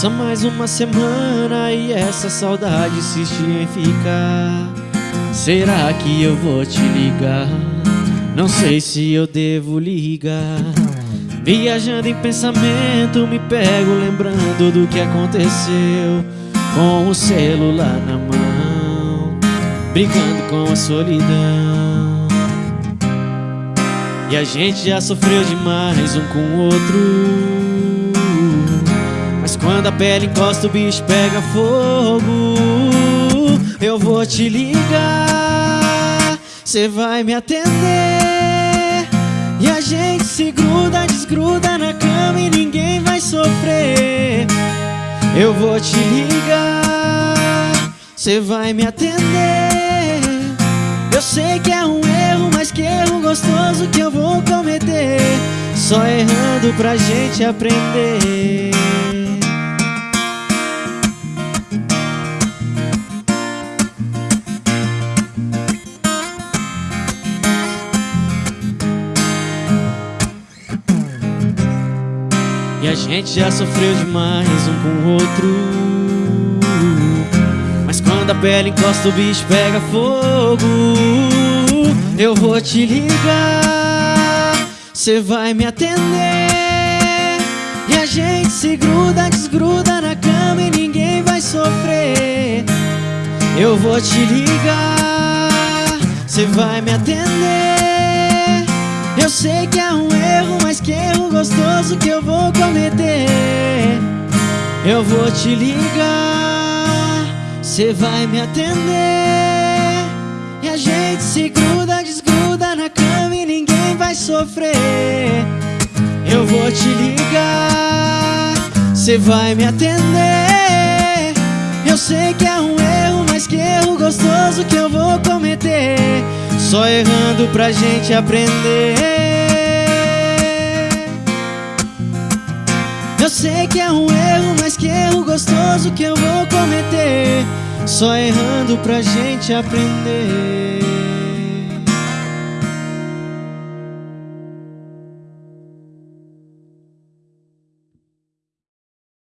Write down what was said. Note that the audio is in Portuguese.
Passa mais uma semana e essa saudade insiste em ficar. Será que eu vou te ligar? Não sei se eu devo ligar. Viajando em pensamento, me pego lembrando do que aconteceu. Com o celular na mão, brincando com a solidão. E a gente já sofreu demais um com o outro. Mas quando a pele encosta, o bicho pega fogo. Eu vou te ligar, cê vai me atender. E a gente se gruda, desgruda na cama e ninguém vai sofrer. Eu vou te ligar, cê vai me atender. Eu sei que é um erro, mas que erro gostoso que eu vou cometer. Só errando pra gente aprender. E a gente já sofreu demais um com o outro. Mas quando a pele encosta o bicho pega fogo. Eu vou te ligar Cê vai me atender. E a gente se gruda, desgruda na cama e ninguém vai sofrer. Eu vou te ligar Cê vai me atender eu sei que é um erro, mas que erro gostoso que eu vou cometer. Eu vou te ligar, cê vai me atender. E a gente se gruda, desgruda na cama e ninguém vai sofrer. Eu vou te ligar, cê vai me atender. Eu sei que é um erro, mas que erro gostoso que eu vou só errando pra gente aprender. Eu sei que é um erro, mas que erro gostoso que eu vou cometer. Só errando pra gente aprender